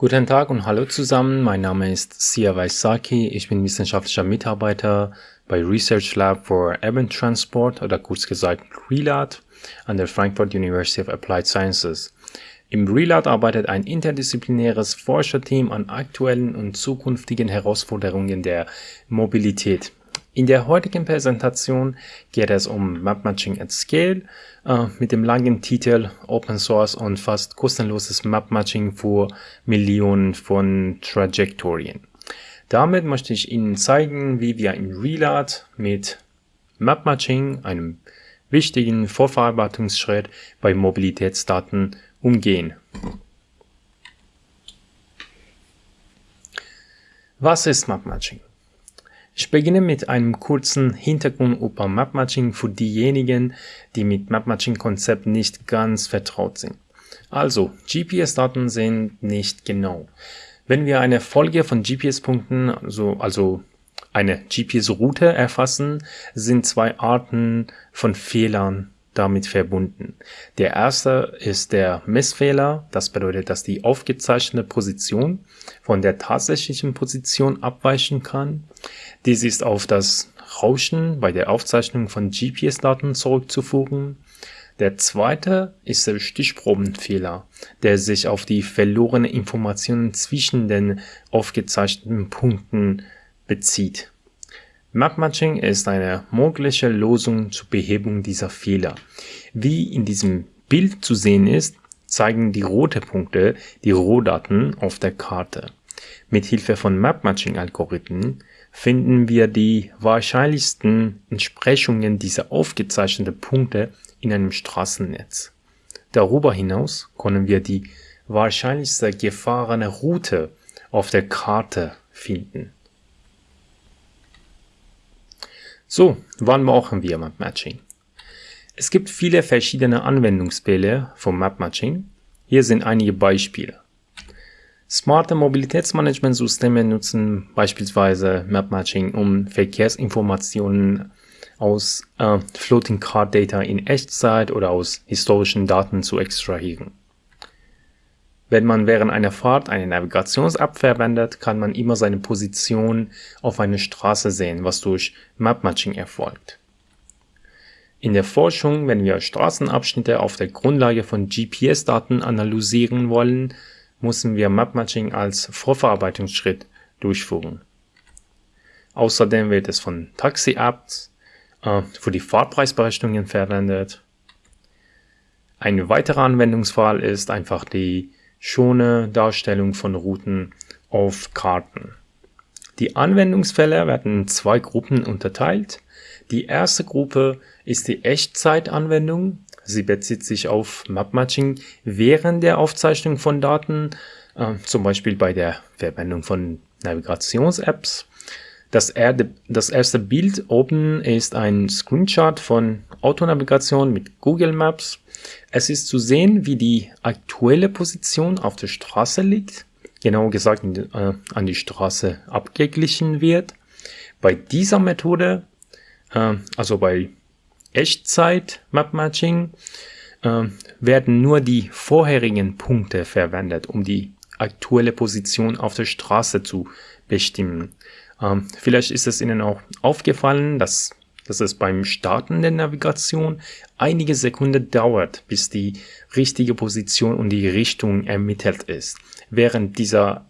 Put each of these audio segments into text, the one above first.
Guten Tag und hallo zusammen. Mein Name ist Sia Waisaki. Ich bin wissenschaftlicher Mitarbeiter bei Research Lab for Urban Transport oder kurz gesagt RELAT an der Frankfurt University of Applied Sciences. Im RELAT arbeitet ein interdisziplinäres Forscherteam an aktuellen und zukünftigen Herausforderungen der Mobilität. In der heutigen Präsentation geht es um Map Matching at Scale äh, mit dem langen Titel Open Source und fast kostenloses Map Matching für Millionen von Trajektorien. Damit möchte ich Ihnen zeigen, wie wir im Relat mit Map Matching, einem wichtigen Vorverarbeitungsschritt bei Mobilitätsdaten, umgehen. Was ist Map Matching? Ich beginne mit einem kurzen Hintergrund über Map-Matching für diejenigen, die mit Map-Matching-Konzept nicht ganz vertraut sind. Also, GPS-Daten sind nicht genau. Wenn wir eine Folge von GPS-Punkten, also, also eine GPS-Route erfassen, sind zwei Arten von Fehlern damit verbunden. Der erste ist der Messfehler. Das bedeutet, dass die aufgezeichnete Position von der tatsächlichen Position abweichen kann. Dies ist auf das Rauschen bei der Aufzeichnung von GPS-Daten zurückzuführen. Der zweite ist der Stichprobenfehler, der sich auf die verlorene Informationen zwischen den aufgezeichneten Punkten bezieht. Map-Matching ist eine mögliche Lösung zur Behebung dieser Fehler. Wie in diesem Bild zu sehen ist, zeigen die roten Punkte die Rohdaten auf der Karte. Mit Hilfe von Map-Matching-Algorithmen finden wir die wahrscheinlichsten Entsprechungen dieser aufgezeichneten Punkte in einem Straßennetz. Darüber hinaus können wir die wahrscheinlichste gefahrene Route auf der Karte finden. So, wann brauchen wir Map Matching? Es gibt viele verschiedene Anwendungsfälle vom Map Matching. Hier sind einige Beispiele. Smarte Mobilitätsmanagementsysteme nutzen beispielsweise Map Matching, um Verkehrsinformationen aus äh, Floating Card Data in Echtzeit oder aus historischen Daten zu extrahieren. Wenn man während einer Fahrt eine Navigations-App verwendet, kann man immer seine Position auf einer Straße sehen, was durch Map-Matching erfolgt. In der Forschung, wenn wir Straßenabschnitte auf der Grundlage von GPS-Daten analysieren wollen, müssen wir Map-Matching als Vorverarbeitungsschritt durchführen. Außerdem wird es von Taxi-Apps äh, für die Fahrpreisberechnungen verwendet. Ein weiterer Anwendungsfall ist einfach die schone Darstellung von Routen auf Karten. Die Anwendungsfälle werden in zwei Gruppen unterteilt. Die erste Gruppe ist die Echtzeitanwendung. Sie bezieht sich auf Map-Matching während der Aufzeichnung von Daten, äh, zum Beispiel bei der Verwendung von Navigations-Apps. Das, das, erste Bild oben ist ein Screenshot von Autonavigation mit Google Maps. Es ist zu sehen, wie die aktuelle Position auf der Straße liegt, genauer gesagt äh, an die Straße abgeglichen wird. Bei dieser Methode, äh, also bei Echtzeit Map Matching, äh, werden nur die vorherigen Punkte verwendet, um die aktuelle Position auf der Straße zu bestimmen. Ähm, vielleicht ist es Ihnen auch aufgefallen, dass, dass es beim Starten der Navigation einige Sekunden dauert, bis die richtige Position und die Richtung ermittelt ist. Während dieser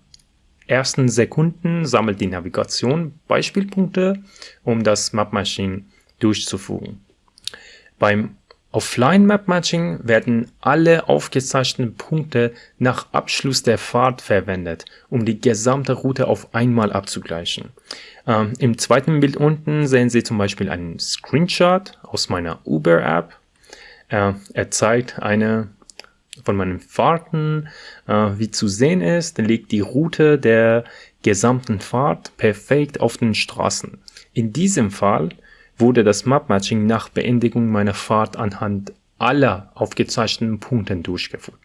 ersten Sekunden sammelt die Navigation Beispielpunkte, um das Map Machine durchzuführen. Beim Offline Map Matching werden alle aufgezeichneten Punkte nach Abschluss der Fahrt verwendet, um die gesamte Route auf einmal abzugleichen. Ähm, Im zweiten Bild unten sehen Sie zum Beispiel einen Screenshot aus meiner Uber App. Äh, er zeigt eine von meinen Fahrten, äh, wie zu sehen ist, liegt die Route der gesamten Fahrt perfekt auf den Straßen. In diesem Fall wurde das Map-Matching nach Beendigung meiner Fahrt anhand aller aufgezeichneten Punkten durchgeführt.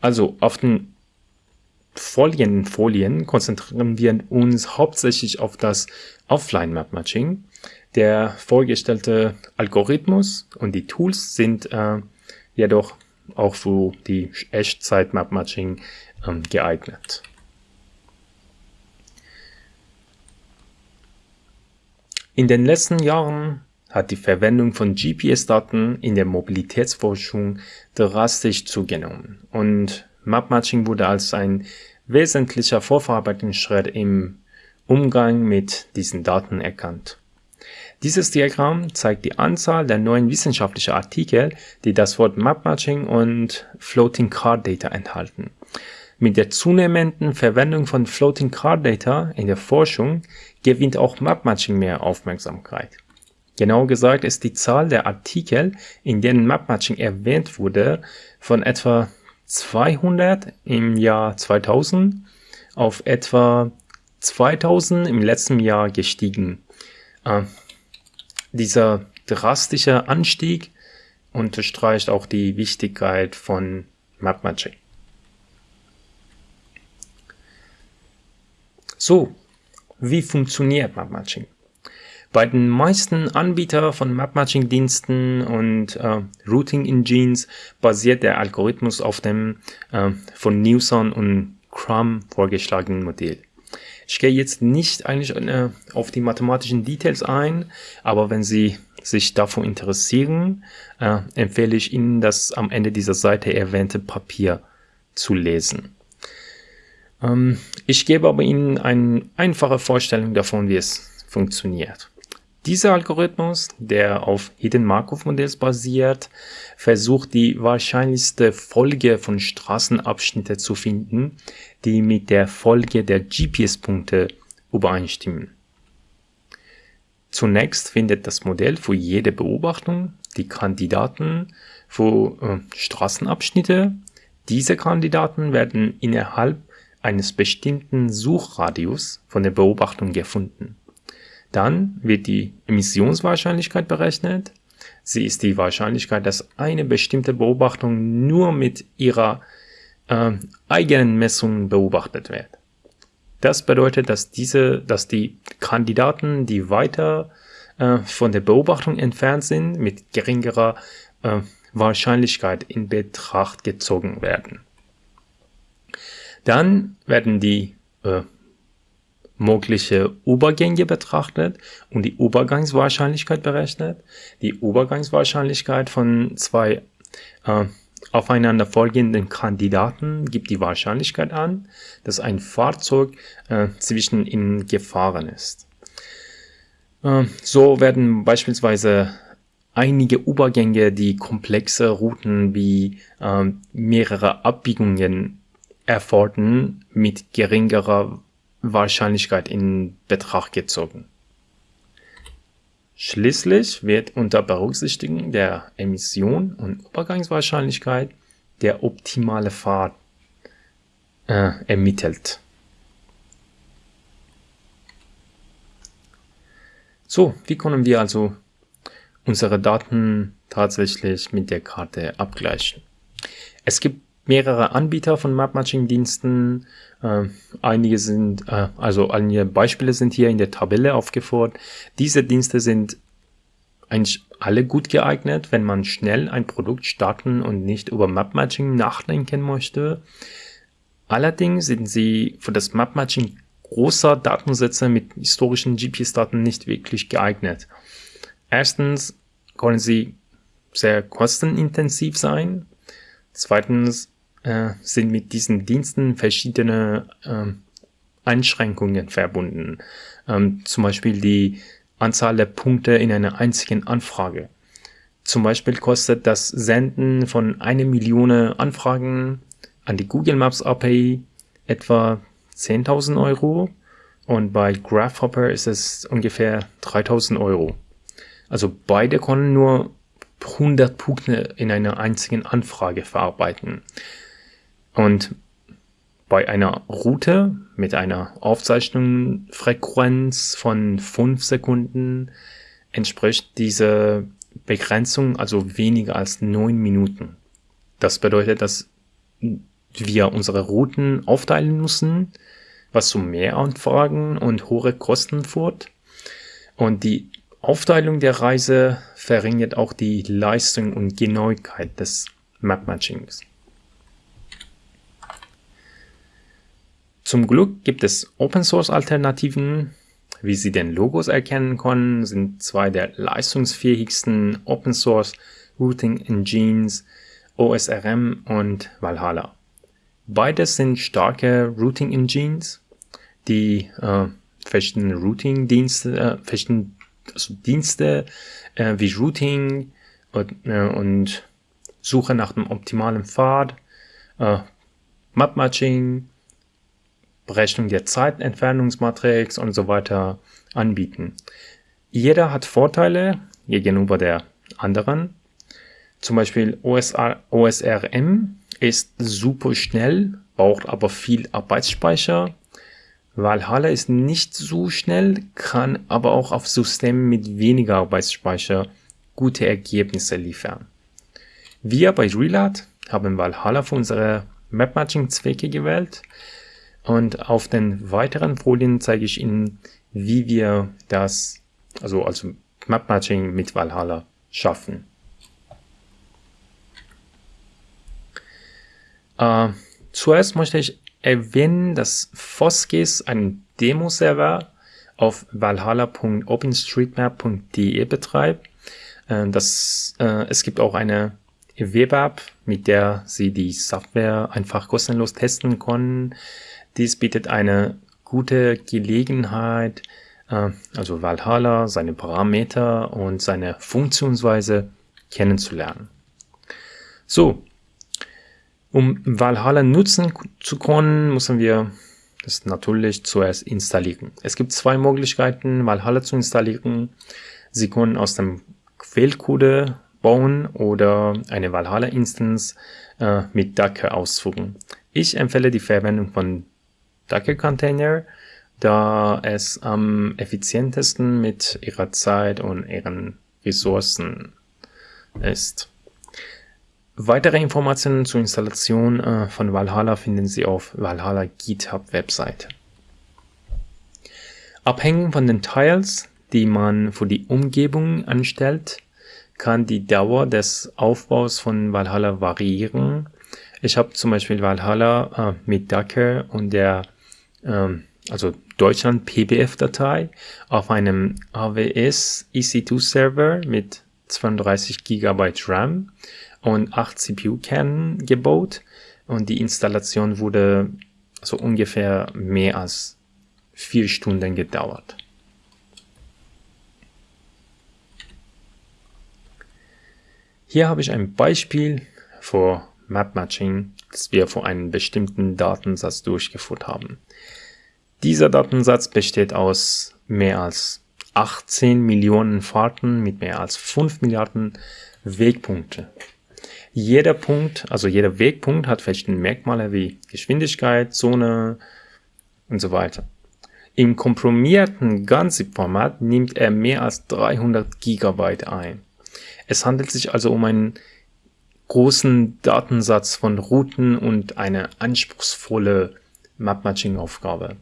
Also auf den folgenden Folien konzentrieren wir uns hauptsächlich auf das Offline-Map-Matching. Der vorgestellte Algorithmus und die Tools sind äh, jedoch auch für die Echtzeit-Map-Matching ähm, geeignet. In den letzten Jahren hat die Verwendung von GPS-Daten in der Mobilitätsforschung drastisch zugenommen und Map-Matching wurde als ein wesentlicher Vorverarbeitungsschritt im Umgang mit diesen Daten erkannt. Dieses Diagramm zeigt die Anzahl der neuen wissenschaftlichen Artikel, die das Wort Map-Matching und Floating Card Data enthalten. Mit der zunehmenden Verwendung von Floating Card Data in der Forschung gewinnt auch Map-Matching mehr Aufmerksamkeit. Genau gesagt ist die Zahl der Artikel, in denen Map-Matching erwähnt wurde, von etwa 200 im Jahr 2000 auf etwa 2000 im letzten Jahr gestiegen. Äh, dieser drastische Anstieg unterstreicht auch die Wichtigkeit von Map So, wie funktioniert Map Matching? Bei den meisten Anbietern von Map-Matching-Diensten und äh, Routing-Engines basiert der Algorithmus auf dem äh, von Newson und Crum vorgeschlagenen Modell. Ich gehe jetzt nicht eigentlich äh, auf die mathematischen Details ein, aber wenn Sie sich davon interessieren, äh, empfehle ich Ihnen, das am Ende dieser Seite erwähnte Papier zu lesen. Ähm, ich gebe aber Ihnen eine einfache Vorstellung davon, wie es funktioniert. Dieser Algorithmus, der auf Hidden Markov Modells basiert, versucht die wahrscheinlichste Folge von Straßenabschnitte zu finden, die mit der Folge der GPS-Punkte übereinstimmen. Zunächst findet das Modell für jede Beobachtung die Kandidaten für äh, Straßenabschnitte. Diese Kandidaten werden innerhalb eines bestimmten Suchradius von der Beobachtung gefunden. Dann wird die Emissionswahrscheinlichkeit berechnet. Sie ist die Wahrscheinlichkeit, dass eine bestimmte Beobachtung nur mit ihrer äh, eigenen Messung beobachtet wird. Das bedeutet, dass diese, dass die Kandidaten, die weiter äh, von der Beobachtung entfernt sind, mit geringerer äh, Wahrscheinlichkeit in Betracht gezogen werden. Dann werden die äh, mögliche Übergänge betrachtet und die Übergangswahrscheinlichkeit berechnet. Die Übergangswahrscheinlichkeit von zwei äh, aufeinanderfolgenden Kandidaten gibt die Wahrscheinlichkeit an, dass ein Fahrzeug äh, zwischen ihnen gefahren ist. Äh, so werden beispielsweise einige Übergänge, die komplexe Routen wie äh, mehrere Abbiegungen erfordern, mit geringerer Wahrscheinlichkeit in Betracht gezogen. Schließlich wird unter Berücksichtigung der Emission und Übergangswahrscheinlichkeit der optimale Pfad äh, ermittelt. So, wie können wir also unsere Daten tatsächlich mit der Karte abgleichen? Es gibt mehrere Anbieter von Map-Matching-Diensten. Äh, einige sind, äh, also einige Beispiele sind hier in der Tabelle aufgeführt. Diese Dienste sind eigentlich alle gut geeignet, wenn man schnell ein Produkt starten und nicht über Map-Matching nachdenken möchte. Allerdings sind sie für das Map-Matching großer Datensätze mit historischen GPS-Daten nicht wirklich geeignet. Erstens können sie sehr kostenintensiv sein. Zweitens äh, sind mit diesen Diensten verschiedene äh, Einschränkungen verbunden. Ähm, zum Beispiel die Anzahl der Punkte in einer einzigen Anfrage. Zum Beispiel kostet das Senden von einer Million Anfragen an die Google Maps API etwa 10.000 Euro und bei Grasshopper ist es ungefähr 3.000 Euro. Also beide können nur 100 Punkte in einer einzigen Anfrage verarbeiten. Und bei einer Route mit einer Aufzeichnungsfrequenz von 5 Sekunden entspricht diese Begrenzung also weniger als 9 Minuten. Das bedeutet, dass wir unsere Routen aufteilen müssen, was zu mehr Anfragen und hohe Kosten führt. Und die Aufteilung der Reise verringert auch die Leistung und Genauigkeit des Map-Matchings. Zum Glück gibt es Open-Source-Alternativen. Wie Sie den Logos erkennen können, sind zwei der leistungsfähigsten Open-Source Routing Engines OSRM und Valhalla. Beides sind starke Routing Engines, die äh, verschiedene Routing-Dienste, äh, verschiedene also Dienste äh, wie Routing und, äh, und, Suche nach dem optimalen Pfad, äh, Map-Matching, Berechnung der Zeitentfernungsmatrix und so weiter anbieten. Jeder hat Vorteile gegenüber der anderen. Zum Beispiel OSR, OSRM ist super schnell, braucht aber viel Arbeitsspeicher. Valhalla ist nicht so schnell, kann aber auch auf Systemen mit weniger Arbeitsspeicher gute Ergebnisse liefern. Wir bei Relat haben Valhalla für unsere Map-Matching-Zwecke gewählt und auf den weiteren Folien zeige ich Ihnen, wie wir das, also, also Map-Matching mit Valhalla schaffen. Äh, zuerst möchte ich erwähnen, dass Foskis einen Demo-Server auf valhalla.openstreetmap.de betreibt. Äh, das, äh, es gibt auch eine Web-App, mit der Sie die Software einfach kostenlos testen können. Dies bietet eine gute Gelegenheit, äh, also Valhalla, seine Parameter und seine Funktionsweise kennenzulernen. So, um Valhalla nutzen zu können, müssen wir das natürlich zuerst installieren. Es gibt zwei Möglichkeiten, Valhalla zu installieren. Sie können aus dem Quellcode bauen oder eine Valhalla-Instance äh, mit Docker ausführen. Ich empfehle die Verwendung von Docker-Container, da es am effizientesten mit ihrer Zeit und ihren Ressourcen ist. Weitere Informationen zur Installation äh, von Valhalla finden Sie auf Valhalla GitHub Webseite. Abhängig von den Tiles, die man für die Umgebung anstellt, kann die Dauer des Aufbaus von Valhalla variieren. Ich habe zum Beispiel Valhalla äh, mit Docker und der ähm, also Deutschland PBF-Datei auf einem AWS EC2 Server mit 32 GB RAM und 8 CPU-Kernen gebaut und die Installation wurde so ungefähr mehr als vier Stunden gedauert. Hier habe ich ein Beispiel für Map Matching, das wir für einen bestimmten Datensatz durchgeführt haben. Dieser Datensatz besteht aus mehr als 18 Millionen Fahrten mit mehr als 5 Milliarden Wegpunkte. Jeder Punkt, also jeder Wegpunkt hat verschiedene Merkmale wie Geschwindigkeit, Zone und so weiter. Im komprimierten Ganzip-Format nimmt er mehr als 300 Gigabyte ein. Es handelt sich also um einen großen Datensatz von Routen und eine anspruchsvolle Map-Matching-Aufgabe.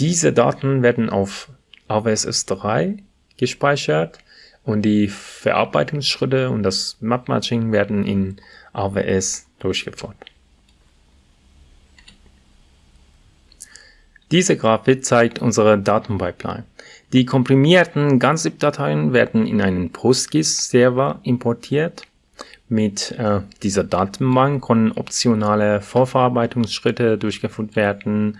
Diese Daten werden auf AWS S3 gespeichert und die Verarbeitungsschritte und das Map-Matching werden in AWS durchgeführt. Diese Grafik zeigt unsere Datenpipeline. Die komprimierten GANZIP-Dateien werden in einen PostGIS-Server importiert. Mit äh, dieser Datenbank können optionale Vorverarbeitungsschritte durchgeführt werden.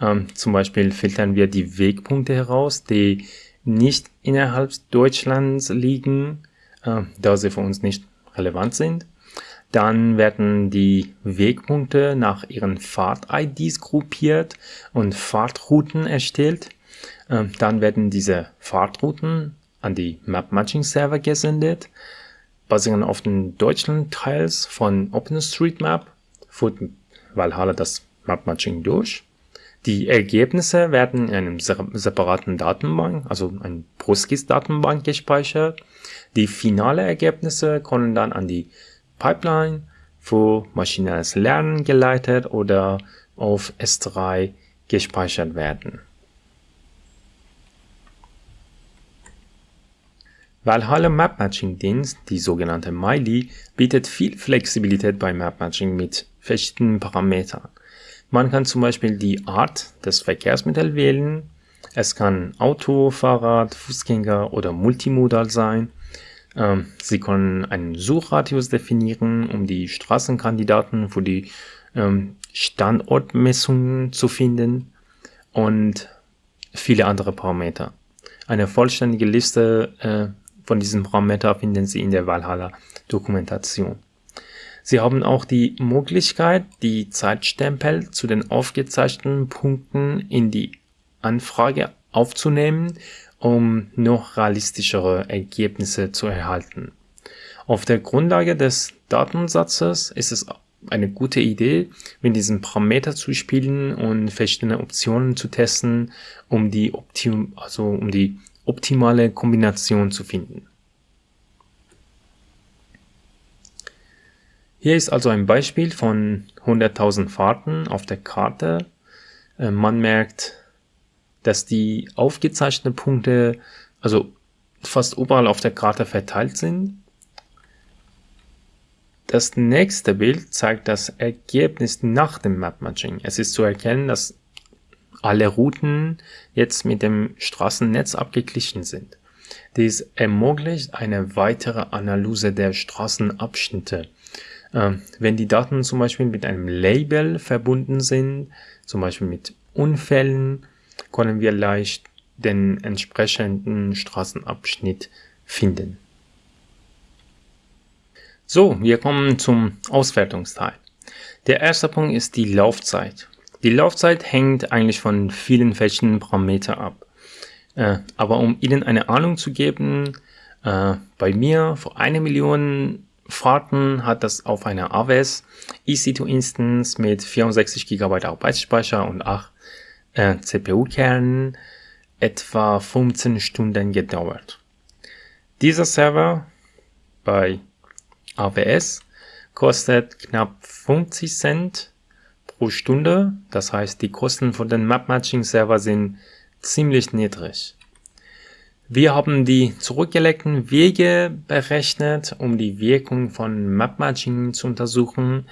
Ähm, zum Beispiel filtern wir die Wegpunkte heraus, die nicht innerhalb Deutschlands liegen, äh, da sie für uns nicht relevant sind. Dann werden die Wegpunkte nach ihren Fahrt-IDs gruppiert und Fahrtrouten erstellt. Äh, dann werden diese Fahrtrouten an die Map-Matching-Server gesendet. Basierend auf den Deutschland-Teils von OpenStreetMap führt Valhalla das Map-Matching durch. Die Ergebnisse werden in einem separaten Datenbank, also ein PostGIS-Datenbank gespeichert. Die finale Ergebnisse können dann an die Pipeline für maschinelles Lernen geleitet oder auf S3 gespeichert werden. Valhalla Map Matching Dienst, die sogenannte Miley, bietet viel Flexibilität beim Map Matching mit verschiedenen Parametern. Man kann zum Beispiel die Art des Verkehrsmittels wählen. Es kann Auto, Fahrrad, Fußgänger oder Multimodal sein. Ähm, Sie können einen Suchradius definieren, um die Straßenkandidaten für die ähm, Standortmessungen zu finden und viele andere Parameter. Eine vollständige Liste äh, von diesem Parameter finden Sie in der Valhalla Dokumentation. Sie haben auch die Möglichkeit, die Zeitstempel zu den aufgezeichneten Punkten in die Anfrage aufzunehmen, um noch realistischere Ergebnisse zu erhalten. Auf der Grundlage des Datensatzes ist es eine gute Idee, mit diesem Parameter zu spielen und verschiedene Optionen zu testen, um die, Optim also um die optimale Kombination zu finden. Hier ist also ein Beispiel von 100.000 Fahrten auf der Karte. Äh, man merkt, dass die aufgezeichneten Punkte also fast überall auf der Karte verteilt sind. Das nächste Bild zeigt das Ergebnis nach dem Map Matching. Es ist zu erkennen, dass alle Routen jetzt mit dem Straßennetz abgeglichen sind. Dies ermöglicht eine weitere Analyse der Straßenabschnitte. Ähm, wenn die Daten zum Beispiel mit einem Label verbunden sind, zum Beispiel mit Unfällen, können wir leicht den entsprechenden Straßenabschnitt finden. So, wir kommen zum Auswertungsteil. Der erste Punkt ist die Laufzeit. Die Laufzeit hängt eigentlich von vielen verschiedenen Parametern ab. Äh, aber um Ihnen eine Ahnung zu geben, äh, bei mir vor einer Million Fahrten hat das auf einer AWS EC2 Instance mit 64 GB Arbeitsspeicher und 8 äh, CPU-Kernen etwa 15 Stunden gedauert. Dieser Server bei AWS kostet knapp 50 Cent pro Stunde. Das heißt, die Kosten von den Map Matching Server sind ziemlich niedrig. Wir haben die zurückgelegten Wege berechnet, um die Wirkung von Map Matching zu untersuchen.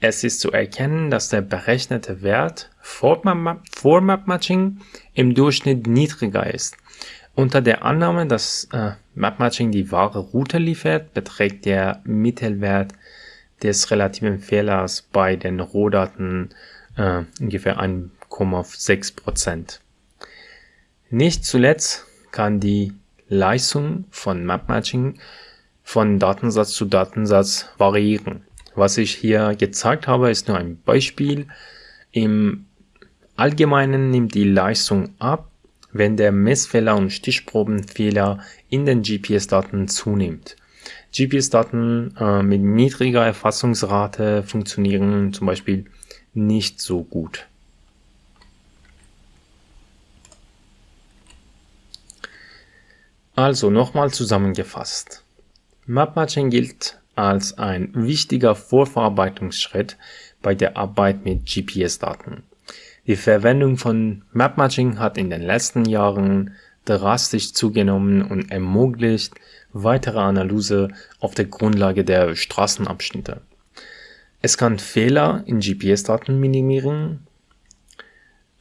Es ist zu erkennen, dass der berechnete Wert vor Map Matching im Durchschnitt niedriger ist. Unter der Annahme, dass äh, Map Matching die wahre Route liefert, beträgt der Mittelwert des relativen Fehlers bei den Rohdaten äh, ungefähr 1,6%. Nicht zuletzt kann die Leistung von Map Matching von Datensatz zu Datensatz variieren. Was ich hier gezeigt habe, ist nur ein Beispiel. Im Allgemeinen nimmt die Leistung ab, wenn der Messfehler und Stichprobenfehler in den GPS-Daten zunimmt. GPS-Daten äh, mit niedriger Erfassungsrate funktionieren zum Beispiel nicht so gut. Also nochmal zusammengefasst. Map-Matching gilt als ein wichtiger Vorverarbeitungsschritt bei der Arbeit mit GPS-Daten. Die Verwendung von Map-Matching hat in den letzten Jahren drastisch zugenommen und ermöglicht weitere Analyse auf der Grundlage der Straßenabschnitte. Es kann Fehler in GPS-Daten minimieren.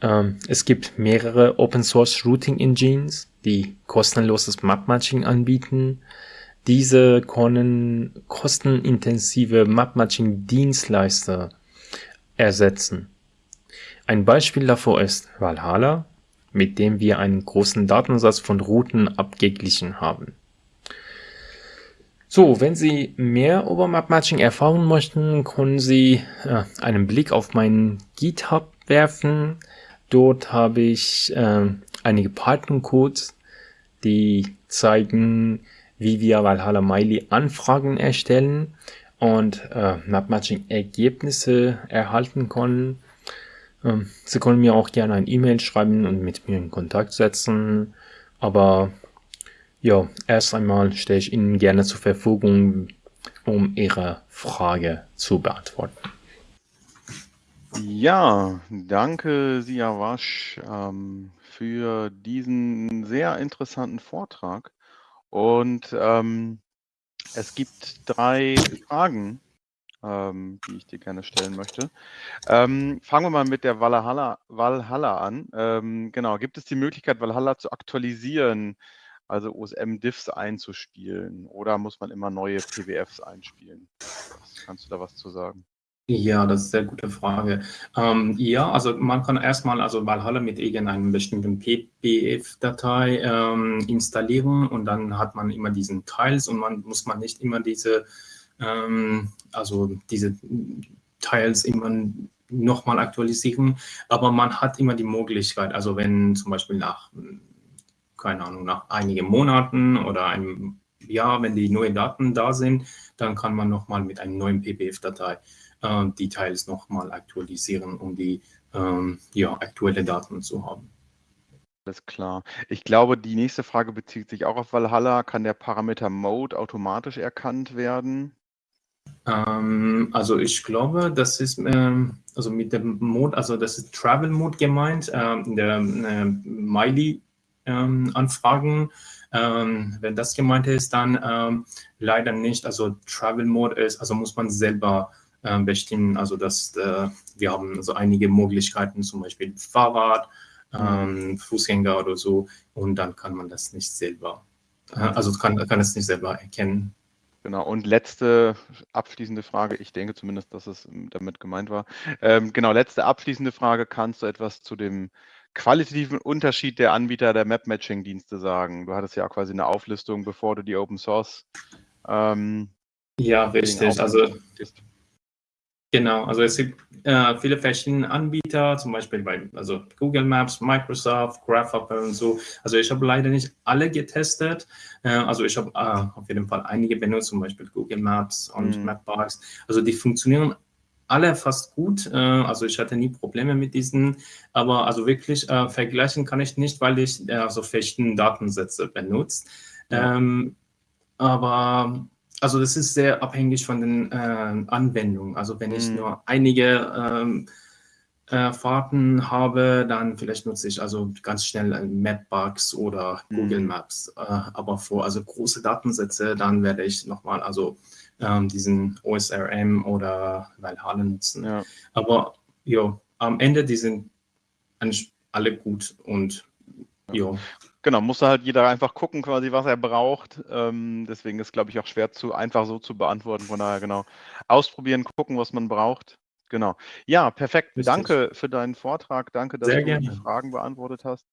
Ähm, es gibt mehrere Open Source Routing Engines, die kostenloses Map-Matching anbieten. Diese können kostenintensive Map-Matching-Dienstleister ersetzen. Ein Beispiel davor ist Valhalla, mit dem wir einen großen Datensatz von Routen abgeglichen haben. So, wenn Sie mehr über Map-Matching erfahren möchten, können Sie äh, einen Blick auf meinen GitHub werfen. Dort habe ich äh, einige Python-Codes, die zeigen, wie wir Valhalla Miley Anfragen erstellen und äh, Map-Matching-Ergebnisse erhalten können. Ähm, Sie können mir auch gerne ein E-Mail schreiben und mit mir in Kontakt setzen. Aber ja, erst einmal stelle ich Ihnen gerne zur Verfügung, um Ihre Frage zu beantworten. Ja, danke Siavash ähm, für diesen sehr interessanten Vortrag. Und ähm, es gibt drei Fragen, ähm, die ich dir gerne stellen möchte. Ähm, fangen wir mal mit der Valhalla, Valhalla an. Ähm, genau, gibt es die Möglichkeit, Valhalla zu aktualisieren, also OSM-Diffs einzuspielen? Oder muss man immer neue PWFs einspielen? Kannst du da was zu sagen? Ja, das ist eine sehr gute Frage. Ähm, ja, also man kann erstmal also Valhalla mit irgendeinem bestimmten PBF-Datei ähm, installieren und dann hat man immer diesen Teils und man muss man nicht immer diese ähm, also diese Teils immer nochmal aktualisieren, aber man hat immer die Möglichkeit, also wenn zum Beispiel nach, keine Ahnung, nach einigen Monaten oder einem Jahr, wenn die neuen Daten da sind, dann kann man nochmal mit einem neuen PBF-Datei äh, die Teils nochmal aktualisieren, um die ähm, ja, aktuelle Daten zu haben. Alles klar. Ich glaube, die nächste Frage bezieht sich auch auf Valhalla. Kann der Parameter Mode automatisch erkannt werden? Ähm, also ich glaube, das ist ähm, also mit dem Mode, also das ist Travel Mode gemeint, ähm, der äh, Miley ähm, Anfragen. Ähm, wenn das gemeint ist, dann ähm, leider nicht. Also Travel Mode ist, also muss man selber bestimmen. Also dass äh, wir haben also einige Möglichkeiten, zum Beispiel Fahrrad, mhm. Fußgänger oder so, und dann kann man das nicht selber, äh, also kann, kann es nicht selber erkennen. Genau, und letzte abschließende Frage, ich denke zumindest, dass es damit gemeint war. Ähm, genau, letzte abschließende Frage, kannst du etwas zu dem qualitativen Unterschied der Anbieter der Map-Matching-Dienste sagen? Du hattest ja auch quasi eine Auflistung, bevor du die Open Source ähm, Ja, richtig, also Genau, also es gibt äh, viele verschiedene Anbieter, zum Beispiel bei also Google Maps, Microsoft, Grasshopper und so. Also ich habe leider nicht alle getestet. Äh, also ich habe äh, auf jeden Fall einige benutzt, zum Beispiel Google Maps und mhm. Mapbox. Also die funktionieren alle fast gut. Äh, also ich hatte nie Probleme mit diesen, aber also wirklich äh, vergleichen kann ich nicht, weil ich äh, so verschiedene Datensätze benutze. Ja. Ähm, aber also das ist sehr abhängig von den äh, Anwendungen. Also wenn ich mhm. nur einige ähm, äh, Fahrten habe, dann vielleicht nutze ich also ganz schnell Mapbox oder mhm. Google Maps. Äh, aber vor also große Datensätze, dann werde ich nochmal also ähm, diesen OSRM oder Valhalla nutzen. Ja. Aber ja, am Ende die sind eigentlich alle gut und ja. Genau, muss halt jeder einfach gucken, quasi, was er braucht. Ähm, deswegen ist, glaube ich, auch schwer zu einfach so zu beantworten. Von daher, genau, ausprobieren, gucken, was man braucht. Genau. Ja, perfekt. Richtig. Danke für deinen Vortrag. Danke, dass Sehr du gerne. die Fragen beantwortet hast.